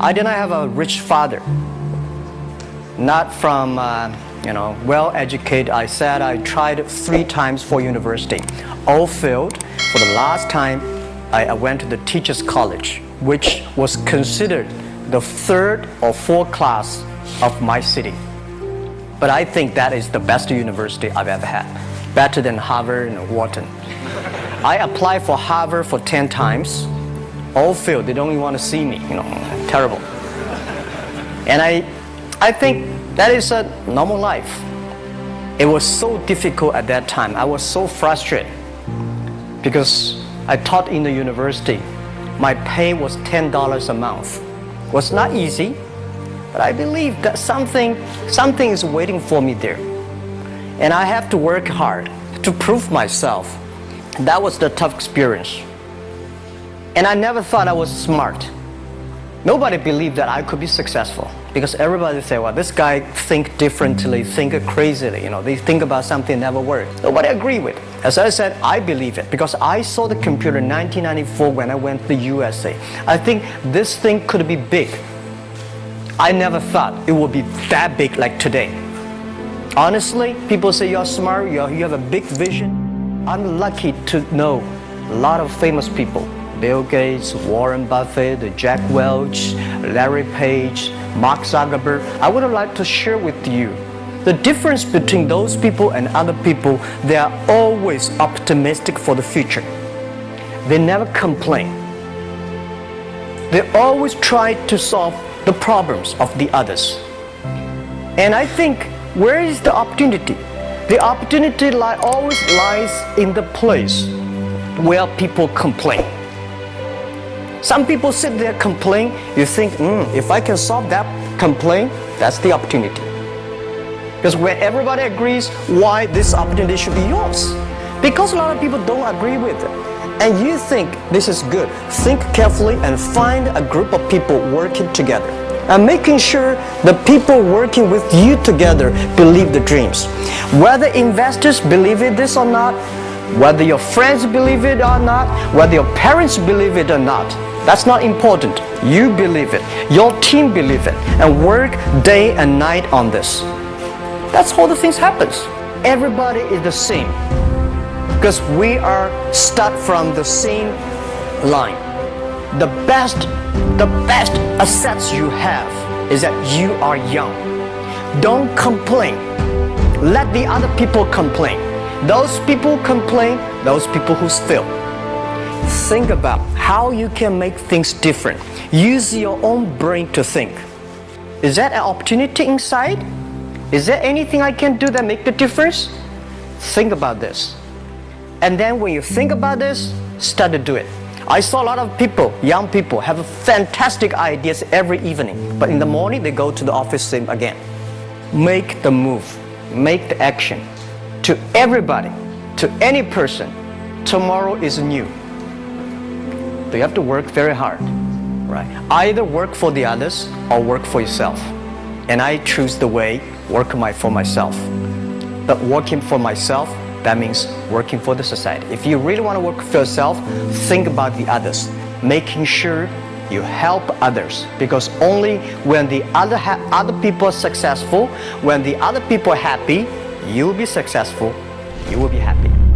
I did not have a rich father. Not from, uh, you know, well-educated. I said I tried three times for university. All failed. For the last time, I, went to the teacher's college, which was considered the third or fourth class of my city. But I think that is the best university I've ever had. Better than Harvard and Wharton. I applied for Harvard for 10 times. All failed. They don't even want to see me, you know, terrible. And I, I think that is a normal life. It was so difficult at that time. I was so frustrated because I taught in the university. My pay was $10 a month. It was not easy, but I believe that something, something is waiting for me there. And I have to work hard to prove myself. That was the tough experience. And I never thought I was smart. Nobody believed that I could be successful because everybody say, well, this guy think differently, think crazily, you know, they think about something never work. Nobody agree with. As I said, I believe it because I saw the computer in 1994 when I went to the USA. I think this thing could be big. I never thought it would be that big like today. Honestly, people say you're smart, you're, you have a big vision. I'm lucky to know a lot of famous people. Bill Gates, Warren Buffett, Jack Welch, Larry Page, Mark Zuckerberg. I would like to share with you the difference between those people and other people, they are always optimistic for the future. They never complain. They always try to solve the problems of the others. And I think, where is the opportunity? The opportunity li always lies in the place where people complain. Some people sit there complain, you think, mm, if I can solve that complaint, that's the opportunity. Because when everybody agrees why this opportunity should be yours. Because a lot of people don't agree with it. And you think this is good. Think carefully and find a group of people working together. And making sure the people working with you together believe the dreams. Whether investors believe in this or not, whether your friends believe it or not, whether your parents believe it or not, that's not important. You believe it. Your team believe it. And work day and night on this. That's how the things happens. Everybody is the same. Because we are start from the same line. The best, the best assets you have is that you are young. Don't complain. Let the other people complain. Those people complain, those people who fail. Think about how you can make things different. Use your own brain to think. Is that an opportunity inside? Is there anything I can do that make the difference? Think about this. And then when you think about this, start to do it. I saw a lot of people, young people, have fantastic ideas every evening. But in the morning, they go to the office again. Make the move. Make the action. To everybody, to any person, tomorrow is new. You have to work very hard. Right? Either work for the others or work for yourself. And I choose the way, work my, for myself. But working for myself, that means working for the society. If you really want to work for yourself, think about the others. Making sure you help others because only when the other, other people are successful, when the other people are happy, you will be successful, you will be happy.